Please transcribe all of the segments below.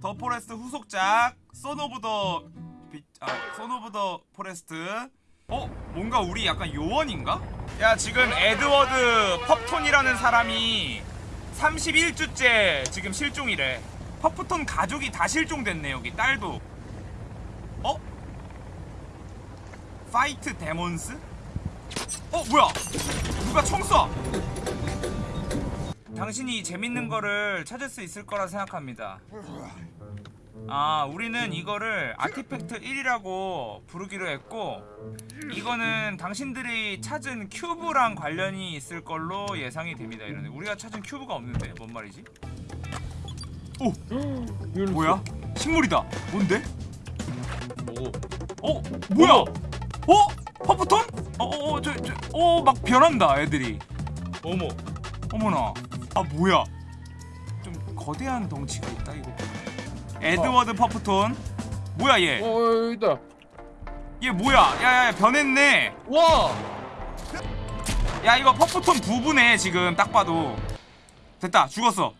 더 포레스트 후속작 선 오브 더 비, 아, 선 오브 더 포레스트 어? 뭔가 우리 약간 요원인가? 야 지금 에드워드 퍼프톤이라는 사람이 31주째 지금 실종이래 퍼프톤 가족이 다 실종됐네 여기 딸도 어? Fight demons? 어 뭐야 누가 총 쏴? 당신이 재밌는 거를 찾을 수 있을 거라 생각합니다 아 우리는 이거를 아티팩트 1이라고 부르기로 했고 이거는 당신들이 찾은 큐브랑 관련이 있을 걸로 예상이 됩니다 이런데 우리가 찾은 큐브가 없는데 뭔 말이지? 오! 뭐야? 식물이다 뭔데? 뭐 어? 뭐야? 어? 퍼프톤? 어어어 저저어막 변한다 애들이 어머 어머나 아 뭐야? 좀 거대한 덩치가 있다 이거. 에드워드 퍼프톤. 뭐야 얘? 어 여기다. 얘 뭐야? 야야 변했네. 와! 야 이거 퍼프톤 부부네 지금. 딱 봐도. 됐다 죽었어.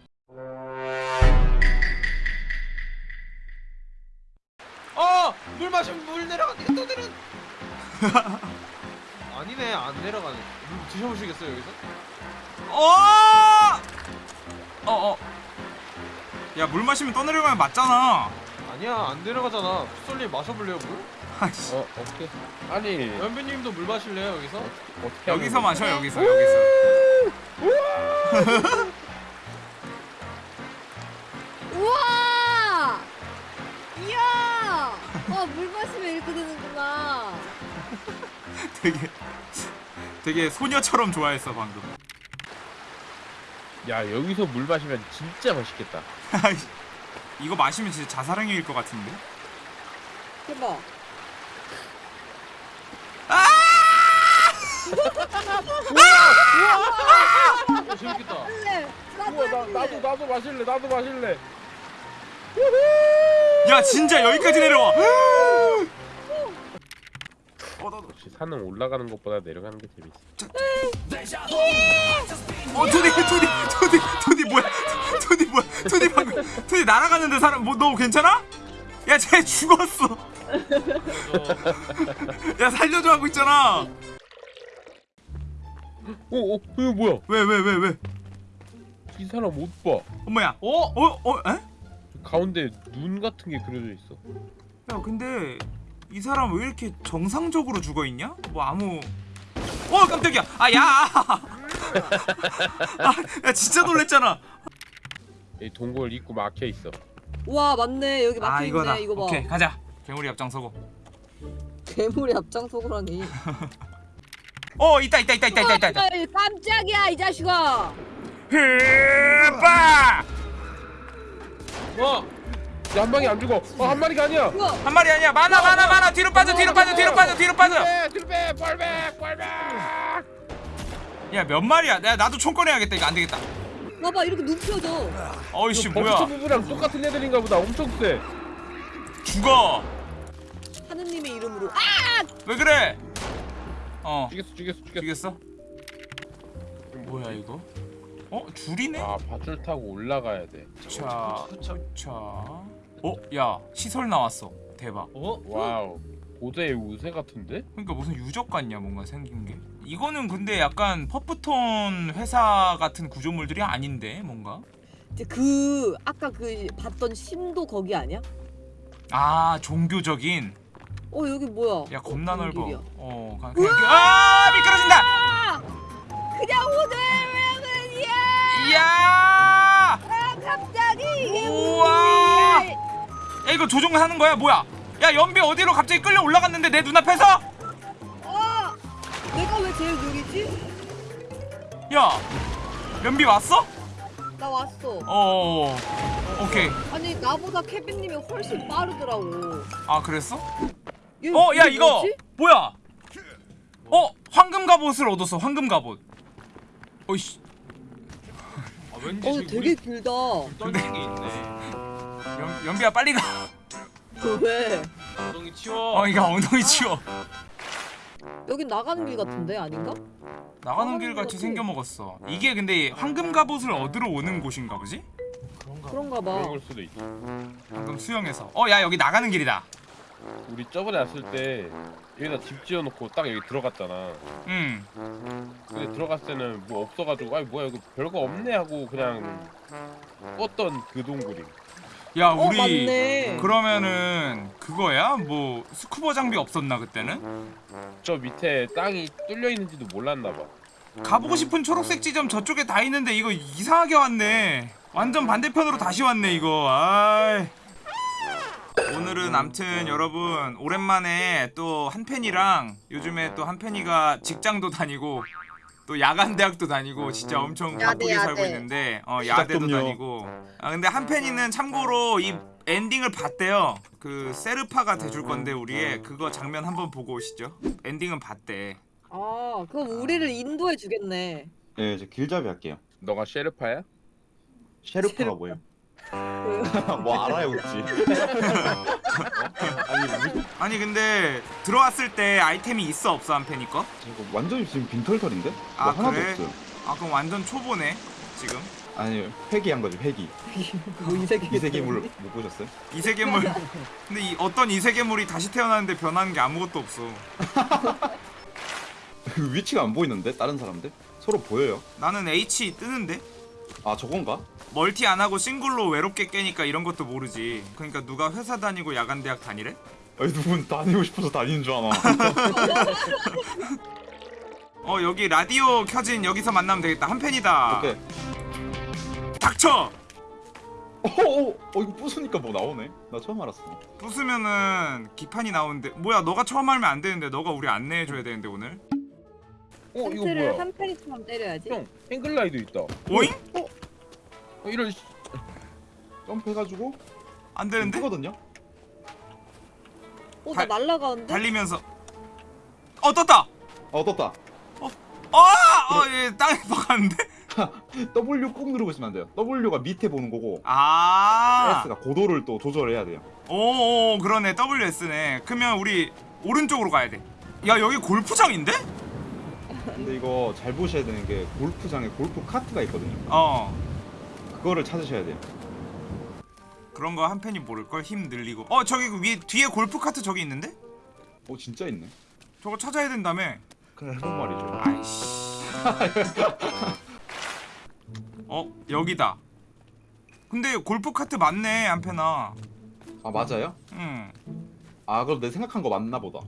어! 물 마시면 물 내려가네 또 내려 아니네 안 내려가네. 물 드셔보시겠어요 여기서? 어! 어어 야 물 마시면 떠내려가면 맞잖아 아니야 안 내려가잖아 풋솔님 마셔볼래요 물? 아이씨 어 오케이 아니 연비님도 물 마실래요 여기서? 어떻게 여기서 마셔 여기서 여기서 우와! 이야! 와, 물 마시면 이렇게 되는구나. 되게 되게 소녀처럼 좋아했어 방금 거 야? 야 여기서 물 마시면 진짜 맛있겠다. 이거 마시면 진짜 자살행위일 것 같은데 대박. 어 재밌겠다 할래. 나도 우와 나, 할래. 나도 나도 마실래 나도 마실래 야 진짜 여기까지 내려와 역시 산은 올라가는 것보다 내려가는 게 재밌어 어 토니 토니 토니 토니 뭐야 토니 뭐야 토니 방금 토니 날아갔는데 사람 뭐 너 괜찮아? 야쟤 죽었어 야 살려줘 하고 있잖아 어? 어? 이거 뭐야 왜 왜 왜 왜 이 사람 옷봐 엄마야 어? 어? 어? 에? 가운데 눈 같은 게 그려져 있어 야 근데 이 사람 왜 이렇게 정상적으로 죽어있냐? 뭐 아무 어 깜짝이야 아야 아, 야 진짜 놀랬잖아 이 동굴 입구 막혀 있어 와, 맞네. 여기 아 막혀 이거다 있네. 이거 봐. 오케이 가자 괴물이 앞장서고 괴물이 앞장서고라니. 어 있다 있다 있다 있다 있다 있다, 있다. 아, 깜짝이야, 이 자식아. 흐빠 와! 야 한 방에 안 죽어. 어 한 마리가 아니야. 한 마리 아니야. 많아 많아 많아. 뒤로 빠져 뒤로 빠져 뒤로 빠져 뒤로 빠져. 빼 뒤로 빼 뻘백 뻘백 야몇 마리야? 야 나도 총 꺼내야겠다. 이거 안 되겠다. 봐봐, 이렇게 눕혀져. 어이씨 뭐야? 부부랑 똑같은 애들인가 보다. 엄청 세. 죽어. 하느님의 이름으로. 아! 왜 그래? 어. 죽였어 죽였어 죽였어. 죽였어? 뭐야 이거? 어? 줄이네? 아 밧줄 타고 올라가야 돼. 자, 자. 어, 야, 시설 나왔어. 대박. 어? 와우 고대의 우세 같은데? 그러니까 무슨 유적 같냐, 뭔가 생긴 게. 이거는 근데 약간 퍼프톤 회사 같은 구조물들이 아닌데, 뭔가. 이제 그 아까 그 봤던 신도 거기 아니야? 아, 종교적인. 어, 여기 뭐야? 야, 겁나 어, 넓어. 길이야. 어, 그냥, 그냥 그- 아, 미끄러진다. 아! 그냥 오늘 왜냐면 이야! 이야! 아, 갑자기 이게 우와! 이거 조종하는 거야, 뭐야? 야, 연비 어디로 갑자기 끌려 올라갔는데 내 눈앞에서? 어! 내가 왜 제일 느리지? 야, 연비 왔어? 나 왔어. 어, 오케이. 아니 나보다 케빈님이 훨씬 빠르더라고. 아, 그랬어? 얘 어, 야 이거 뭐지? 뭐야? 어, 황금 갑옷을 얻었어. 황금 갑옷. 어이씨, 아 왠지 어 되게 길다. 떨리는 게 있네 연, 연비야 빨리 가. 왜? 엉덩이 치워 어, 이거 엉덩이 치워. 여긴 나가는 길 같은데 아닌가? 나가는 길 같이. 생겨 먹었어. 이게 근데 황금 갑옷을 얻으러 오는 곳인가 보지? 그런 그런가 봐. 걸 수도 있지. 방금 수영해서 어 야 여기 나가는 길이다 우리 저번에 왔을 때 여기다 집 지어놓고 딱 여기 들어갔잖아. 음 근데 들어갔을 때는 뭐 없어가지고 아이 뭐야 이거 별거 없네 하고 그냥 껐던 그 동굴이. 야 어 우리 맞네. 그러면은 그거야? 뭐 스쿠버 장비 없었나 그때는? 저 밑에 땅이 뚫려 있는지도 몰랐나 봐. 가보고 싶은 초록색 지점 저쪽에 다 있는데 이거 이상하게 왔네 완전 반대편으로 다시 왔네 이거 아이. 오늘은 암튼 여러분 오랜만에 또 한펜이랑 요즘에 또 한펜이가 직장도 다니고 또 야간 대학도 다니고 진짜 엄청 야대, 바쁘게 살고 야대. 있는데 어 야대도 시작점요. 다니고 아 근데 한펜이는 참고로 이 엔딩을 봤대요 그 세르파가 돼줄 건데 우리의 그거 장면 한번 보고 오시죠 엔딩은 봤대 아 그럼 우리를 인도해 주겠네. 네, 이제 길잡이 할게요. 너가 셰르파야? 셰르파가 뭐예요? 그, 뭐 알아요, 혹시? 아니, 근데 들어왔을 때 아이템이 있어 없어 한펜이 거? 이거 완전히 지금 빈털털인데? 뭐 아, 하나도 그래? 없어요. 아 그럼 완전 초보네 지금 아니, 회귀한 거지, 회귀. 뭐 이세계 이세계물 못 보셨어요? 이세계물 근데 이 어떤 이세계물이 다시 태어나는데 변하는 게 아무것도 없어 그 위치가 안 보이는데? 다른 사람들? 서로 보여요. 나는 H 뜨는데 아, 저건가? 멀티 안 하고 싱글로 외롭게 깨니까 이런 것도 모르지 그러니까 누가 회사 다니고 야간 대학 다니래? 아니, 누군 다니고 싶어서 다니는 줄 아나. 어 여기 라디오 켜진 여기서 만나면 되겠다 한펜이다 오케이. 닥쳐! 어, 어, 어, 이거 부수니까 뭐 나오네. 나 처음 알았어. 부수면은 기판이 나오는데 뭐야 너가 처음 하면 안 되는데 너가 우리 안내해줘야 되는데 오늘 어 이거 텐트를 뭐야? 한 페리처럼 때려야지. 형 행글라이드 있다. 오잉? 어, 이런 씨- 점프해가지고 안 되는데? 뜨거든요? 어나 달- 날라가는데? 달리면서 어 떴다! 어, 떴다. 어! 어, 예, 땅에 박았는데? W 꾹 누르고 있으면 안 돼요. W가 밑에 보는 거고, 아, S가 고도를 또 조절해야 돼요. 오, 오, 그러네. WS네. 그러면 우리 오른쪽으로 가야 돼. 야, 여기 골프장인데? 근데 이거 잘 보셔야 되는 게 골프장에 골프 카트가 있거든요. 어. 그거를 찾으셔야 돼요. 그런 거 한 팬이 모를걸? 힘 늘리고. 어, 저기 그 위에, 뒤에 골프 카트 저기 있는데? 어 진짜 있네. 저거 찾아야 된다며. 그래 해본 말이죠. 아이씨. 어, 여기다. 근데 골프 카트 맞네, 한편아. 아 맞아요? 응. 아 그럼 내 생각한 거 맞나 보다.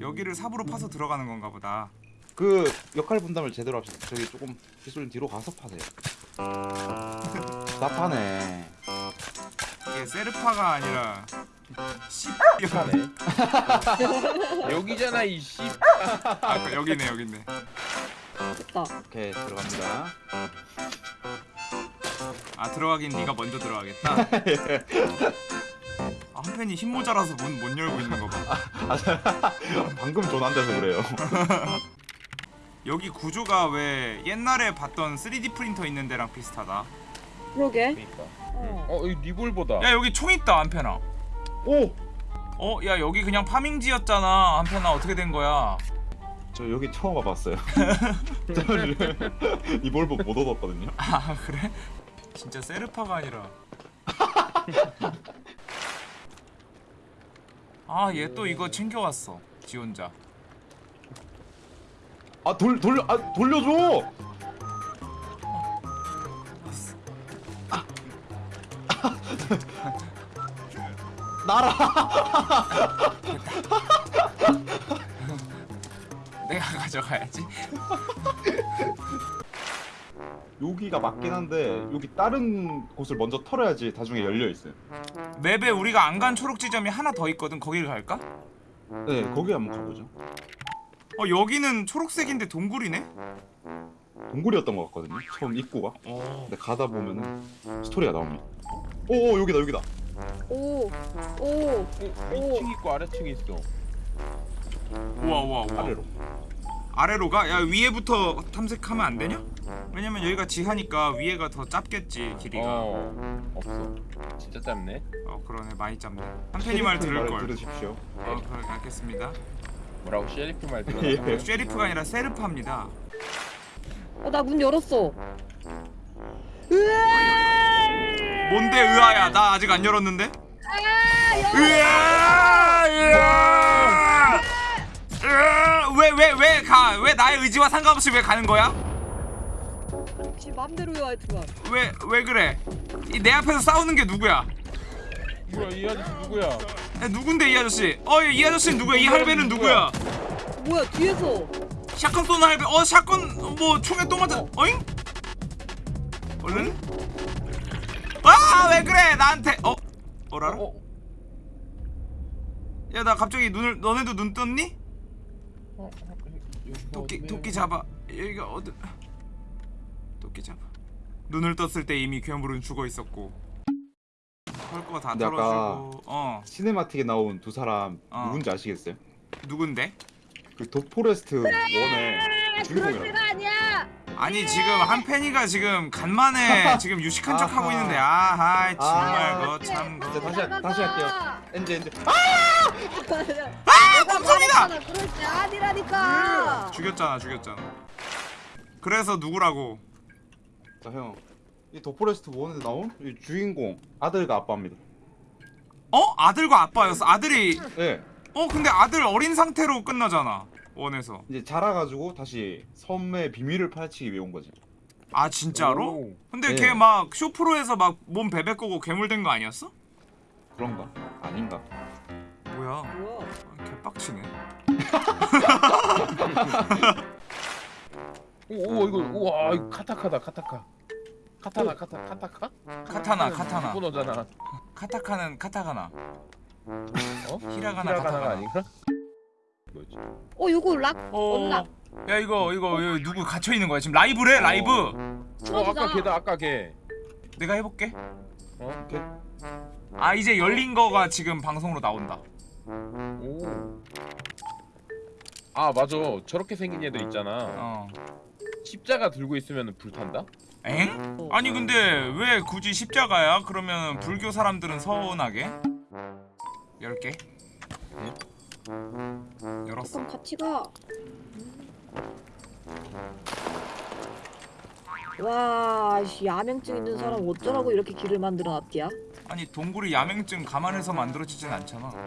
여기를 삽으로 파서 들어가는 건가 보다. 그 역할 분담을 제대로 합시다. 저기 조금 기술님 뒤로 가서 파세요. 답하네. 이게 세르파가 아니라 씨. 하네. 여기잖아 이 씨. 아, 그 여기네, 여기네. 됐다. 오케이 들어갑니다. 아 들어가긴 네가 먼저 들어가겠다. 아, 한 팬이 힘 모자라서 문 못 열고 있는 거 봐. 방금 전화한 데서 그래요. 여기 구조가 왜 옛날에 봤던 3D 프린터 있는 데랑 비슷하다. 그러게. 그러니까. 어. 어 여기 리볼보다. 야 여기 총 있다 한편아. 오! 어, 야 여기 그냥 파밍지였잖아 한편아 어떻게 된 거야? 저 여기 처음 와봤어요. 이 볼보 못 얻었거든요. 아 그래? 진짜 세르파가 아니라. 아 얘 또 이거 챙겨왔어. 지 혼자. 아 돌 돌려 아 돌려줘. 나라. 내가 가져가야지. 여기가 맞긴 한데 여기 다른 곳을 먼저 털어야지 나중에 열려 있어요. 맵에 우리가 안 간 초록 지점이 하나 더 있거든. 거기를 갈까? 네 거기 한번 가보죠. 어 여기는 초록색인데 동굴이네? 동굴이었던 것 같거든요. 처음 입구가. 어. 근데 가다 보면은 스토리가 나옵니다. 오, 오 여기다 여기다. 오. 오. 위층 있고 아래층 있어. 우와 우와 우와 아래로. 아래로 가? 야 위에부터 탐색하면 안 되냐? 왜냐면 여기가 지하니까 위에가 더 짧겠지 길이가 어, 어 없어. 진짜 짧네. 그러네 많이 짧네 한편이 말 들을 걸 들으십시오. 어 그래 알겠습니다 뭐라고 셰리프 말 들어. 예. 쉐리프가 아니라 세르파입니다 어 나 문 열었어. 으아! 뭔데 의아야? 나 아직 안 열었는데. 으아! 으아! 왜왜 왜 가? 왜 나의 의지와 상관없이 왜 가는 거야? 지 맘대로요 하여튼간. 왜왜 그래? 이 내 앞에서 싸우는 게 누구야? 뭐야 이 아저씨 누구야? 야, 누군데 이 아저씨? 어이 아저씨는 누구야? 이 할배는 누구야? 뭐야 뒤에서 샷건 쏘는 할배. 어 샷건 뭐 총에 또 맞아. 어잉? 얼른? 아왜 그래 나한테? 어? 어라라? 어? 야나 갑자기 눈을 너네도 눈 떴니? 어? 어? 어디네? 토끼 잡아. 여기가 어디? 토끼 잡아. 눈을 떴을 때 이미 괴물은 죽어 있었고. 헐거 다 근데 아까- 털어주고. 어 시네마틱에 나온 두 사람 어. 누군지 아시겠어요? 누군데? 그 도포레스트 원의 주인공이라고. 아니야. 아니 지금 한 팬이가 지금 간만에 지금 유식한 척 하고 아하. 있는데 아하 정말 아. 거참 진짜 다시 할- 다시 할게요. 엔지 엔지. 아 곰통이다 그럴 때 아니라니까. 죽였잖아 죽였잖아 그래서 누구라고 자 형. 이 도포레스트 원에 나온 이 주인공 아들과 아빠입니다. 어 아들과 아빠였어 아들이 네. 어 근데 아들 어린 상태로 끝나잖아 원에서 이제 자라가지고 다시 섬의 비밀을 파헤치기 위해 온 거지. 아 진짜로? 오. 근데 네. 걔막 쇼프로에서 막 몸 베베 꼬고 괴물 된 거 아니었어? 그런가? 아닌가? 뭐야 뭐야? 아, 개빡치네 오, 오 이거 우와 이거 카타카다 카타카. 카타나 카타 카타카? 카타나 카타나 일본어잖아. 카타카는 카타가나 어? 히라가나, 히라가나가 카타카나. 아닌가? 뭐지? 어 요거 락 어... 언락 야 이거 이거 이거 누구 갇혀 있는 거야 지금 라이브래 라이브 어 아까 걔다 아까 걔. 내가 해볼게 어? 아 이제 열린 거가 지금 방송으로 나온다 오. 아 맞아 저렇게 생긴 애들 있잖아 어 십자가 들고 있으면 불탄다? 엥? 아니 근데 왜 굳이 십자가야? 그러면 불교 사람들은 서운하게 열게 열었어 그럼 같이 가. 와, 씨, 야맹증 있는 사람 어쩌라고 이렇게 길을 만들어 놨디야? 아니 동굴이 야맹증 감안해서 만들어지진 않잖아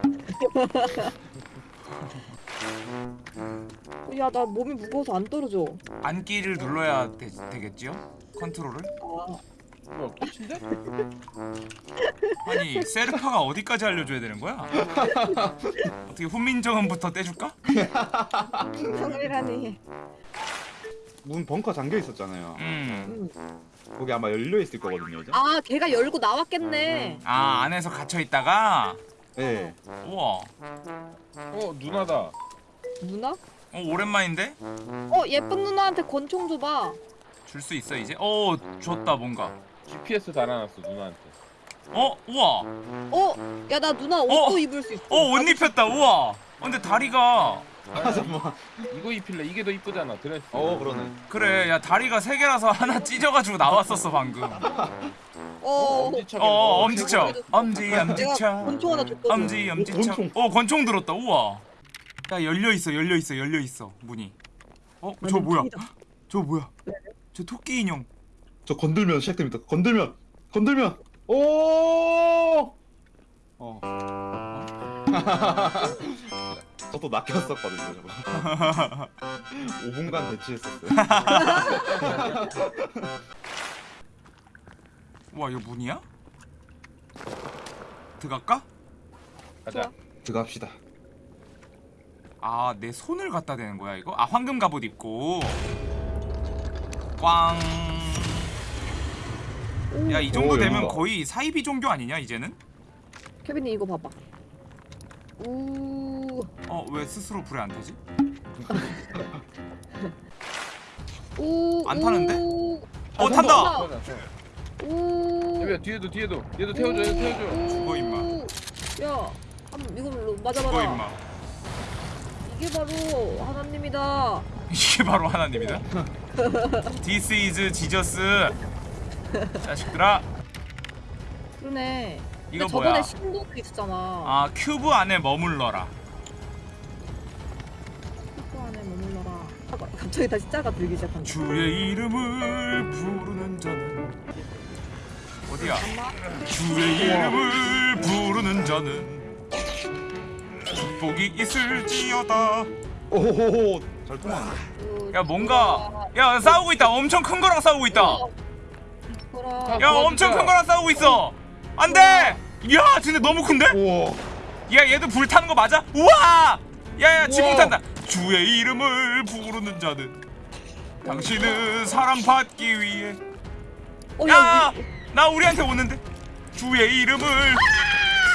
야, 나 몸이 무거워서 안 떨어져. 안기를 눌러야 되, 되겠지요? 컨트롤을? 아, 뭐야 끝인데? 아니 세르파가 어디까지 알려줘야 되는 거야? 어떻게 훈민정음부터 떼줄까? 평이라니. 문 벙커 잠겨 있었잖아요. 음. 응. 거기 아마 열려 있을 거거든요, 이제. 아, 걔가 열고 나왔겠네. 아 안에서 갇혀 있다가 네. 우와 어 누나다 누나? 어 오랜만인데? 어, 예쁜 누나한테 권총 줘봐. 줄 수 있어 이제? 어 줬다 뭔가 GPS 달아놨어 누나한테 어 우와 어, 야, 나 누나 옷도 어. 입을 수 있어. 어옷 입혔다 우와 어, 근데 다리가 아 잠깐만. 이거 입힐래 이게 더 이쁘잖아 드레스 어 그러네. 그래 야 다리가 세 개라서 하나 찢어가지고 나왔었어 방금 어, 엄지척 어 엄지척 엄지 엄지척 권총 하나 줬거든. 엄지 엄지척. 어 권총 들었다 우와 야 열려 있어 열려 있어 열려 있어 문이 어 저 뭐야 저 뭐야 저 토끼 인형 저 건들면 시작됩니다. 건들면 건들면 오. 어. 저도 낚였었거든요, 저거. 5분간 대치했었어요. 우와 이거 문이야? 들어갈까? 가자 들어갑시다. 아 내 손을 갖다 대는 거야 이거? 아 황금 갑옷 입고 꽝. 야 이 정도 오, 되면. 거의 사이비 종교 아니냐 이제는? 케빈이 이거 봐봐. 우, 어 왜 스스로 불에 안 타지? 우, 안 타는데? 우, 어 탄다! 우. 야 뒤에도 뒤에도 얘도 태워줘 얘도 태워줘 죽어, 임마. 야, 한번 이걸로 그거 맞아봐라. 임마 이게 바로 하나님이다. 이게 바로 하나님이다 This is Jesus 자식들아 그러네. 이거 뭐야 저번에 신도도 있었잖아. 아 큐브 안에 머물러라 그 안에 머물러라. 아, 갑자기 다시 짜가 들기 시작한다. 주의 이름을 부르는 자는 어디야? 주의 이름을 부르는 자는 축복이 있을지어다. 오호호 잘 통하네. 그, 야 뭔가 야 싸우고 있다. 엄청 큰 거랑 싸우고 있다. 야 엄청 큰 거랑 싸우고 있어. 안돼. 야 근데 너무 큰데? 야 얘도 불 타는 거 맞아? 우와! 야야 지붕. 탄다. 주의 이름을 부르는 자는 당신은 사랑받기 위해. 어, 야! 야, 나 우리한테 오는데. 주의 이름을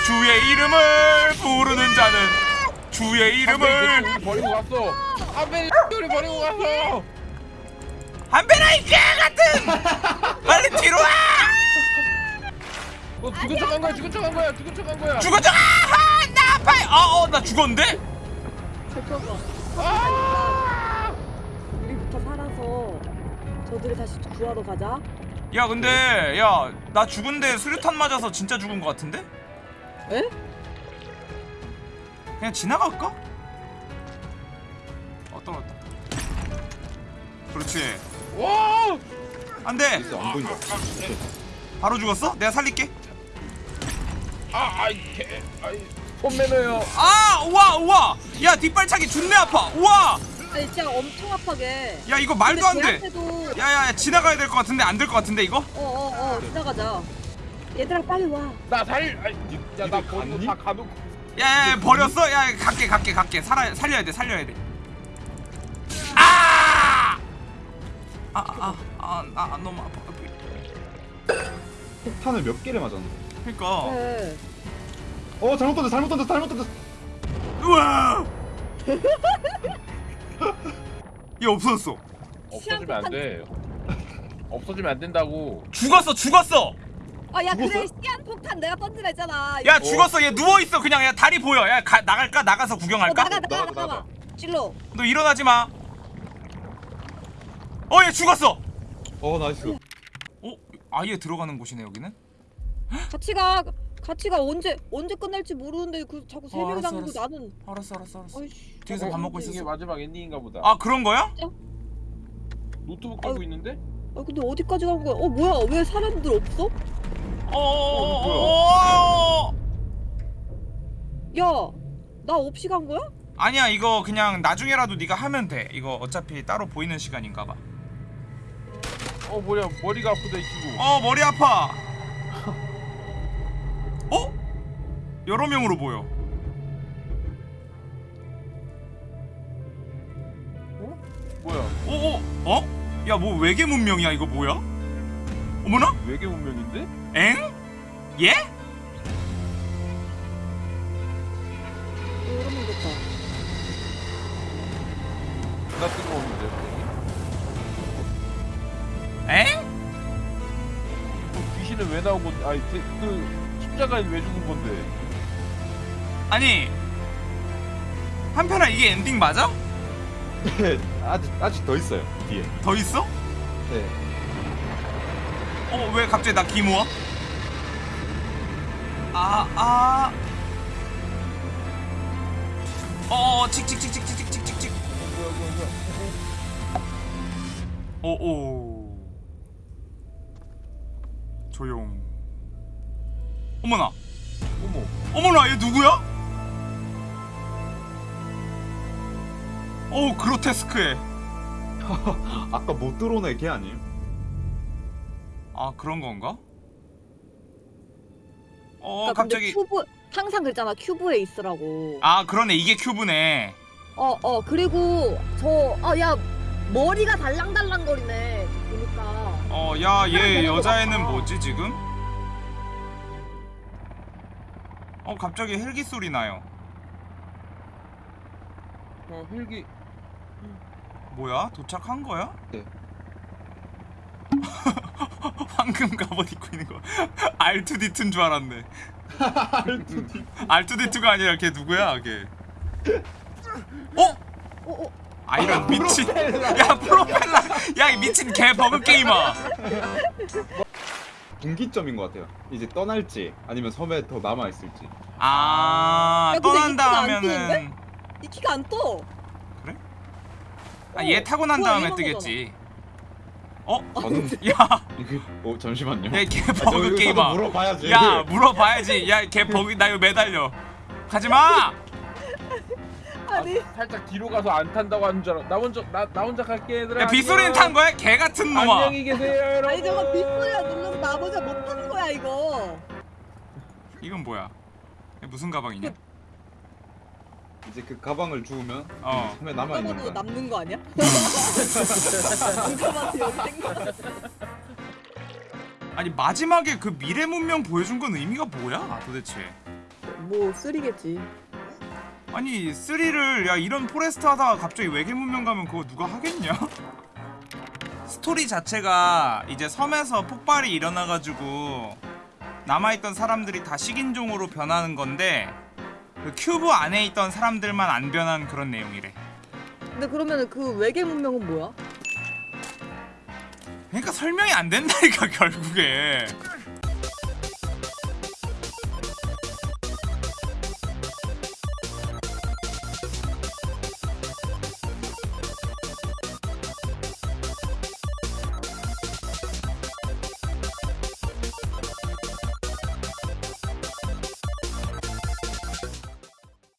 주의 이름을 부르는 자는 주의 이름을 우리 버리고 갔어. 한배 우리 버리고 갔어. 한배나 이개 같은 빨리 뒤로 와! 너 죽은 척한 거야. 죽은 척한 거야. 죽은 척한 거야. 죽어줘! 아하! 나 아파! 어어 나 죽었는데? 잠깐만. 아! 우리부터 살아서 저들을 다시 구하러 가자. 야 근데 야 나 죽은데 수류탄 맞아서 진짜 죽은 거 같은데? 에? 그냥 지나갈까? 어 떨어졌다 그렇지 와! 안돼 진짜 안 보인다. 바로 죽었어? 내가 살릴게 아, 아이 개. 아이 손 매너요. 아 우와 우와 야 뒷발차기 존내 아파 우와 아니 진짜 엄청 아파게. 야 이거 말도 안돼 걔한테도 야야 지나가야 될 것 같은데 안 될 것 같은데 이거? 어어어 지나가자. 얘들아 빨리 와. 나 살. 아이, 야, 나 니들 버리고? 다 가놓고. 야, 야 버렸어? 야 갈게 갈게 갈게 살아 살려야 돼 살려야 돼 아! 아아아아 아, 아, 아, 너무 아파 폭탄을 몇 개를 맞았는데. 그니까 그래. 어 잘못 던졌어 잘못 던졌어 잘못 던졌어. 우와 얘 없어졌어 없어지면 안 돼. 없어지면 안 된다고. 죽었어 죽었어 아야 그래? 시안 폭탄 내가 던지라 했잖아. 야 죽었어 얘 누워 있어 그냥 야 다리 보여 야 가, 나갈까 나가서 어, 구경할까? 나가 나가 나가, 나가. 나가. 찔러. 너 일어나지 마. 어, 얘 죽었어. 어 nice. 어, 아예 들어가는 곳이네 여기는. 같이 가. 같이 가 언제 언제 끝날지 모르는데 그 자꾸 세 어, 명이 알았어, 당기고 알았어. 나는. 알았어, 알았어, 알았어. 어이씨. 뒤에서 밥 먹고 이게 있었어. 마지막 엔딩인가 보다. 아 그런 거야? 노트북 깔고 아유. 있는데? 아 근데 어디까지 간 거야? 어 뭐야? 왜 사람들 없어? 어, 어, 어, 어. 야, 나 없이 간 거야? 아니야 이거 그냥 나중에라도 네가 하면 돼. 이거 어차피 따로 보이는 시간인가 봐. 어 뭐야 머리가 아프다 이 친구. 어 머리 아파. 어? 여러 명으로 보여. 뭐야 어, 어, 어? 야 뭐 외계 문명이야 이거 뭐야? 어머나? 외계 문명인데? 엥? 예? 나 뜬금없는데. 엥? 그 귀신은 왜 나온 건데? 아니 그, 그 십자가는 왜 죽은 건데? 아니 한편아 이게 엔딩 맞아? 네, 아직 아직 더 있어요 뒤에. 더 있어? 네. 어 왜 갑자기 나 기모아? 아 아. 어 칙칙칙칙칙칙칙칙. 뭐야. 오오. 조용. 어머나. 어머. 어머나 얘 누구야? 오 그로테스크해. 아까 못 들어온 애걔 아니에요? 아 그런 건가? 어 그러니까 갑자기 큐브 항상 그랬잖아 큐브에 있으라고. 아 그러네 이게 큐브네. 어어 그리고 저 아 야 머리가 달랑달랑 거리네. 보니까. 어야 사람 얘 보는 거 여자애는. 뭐지 지금? 어 갑자기 헬기 소리 나요. 어 헬기. 뭐야 도착한 거야? 네. 황금 갑옷 입고 있는 거 R2D2인 줄 알았네. R2D2가 아니라 걔 누구야 걔? 어? 어 어. 아 이런 미친 야 프로펠러 야 이 미친 개 버그 게이머 분기점인 것 같아요. 이제 떠날지 아니면 섬에 더 남아 있을지. 아 야, 떠난다 하면은 이 키가 안 떠. 아, 얘 타고 난 다음에 뜨겠지 어? 저는 야, 어 잠시만요. 야, 개 아, 저 버그 게임아. 저도 물어봐야지. 야, 물어봐야지. 야, 개 버그 나 이거 매달려. 가지 마. 아니 아, 살짝 뒤로 가서 안 탄다고 하는 줄 알아. 나 혼자 나, 나 혼자 갈게 얘들아. 야, 빗소리는 탄 거야? 개 같은 놈아. 안녕히 계세요 여러분. 아니 저거 빗소리가 눌러서 나보자 못하는 거야 이거 이건 뭐야? 무슨 가방이냐? 이제 그 가방을 주우면 어. 섬에 남아 있는 봐도 거야. 남는 거 아니야? 누가 봐도 여기 생각 아니 마지막에 그 미래 문명 보여준 건 의미가 뭐야 도대체? 뭐 three겠지 아니 3를 야 이런 포레스트 하다가 갑자기 외계 문명 가면 그거 누가 하겠냐? 스토리 자체가 이제 섬에서 폭발이 일어나가지고 남아있던 사람들이 다 식인종으로 변하는 건데 그 큐브 안에 있던 사람들만 안 변한 그런 내용이래. 근데 그러면 그 외계 문명은 뭐야? 그러니까 설명이 안 된다니까 결국에.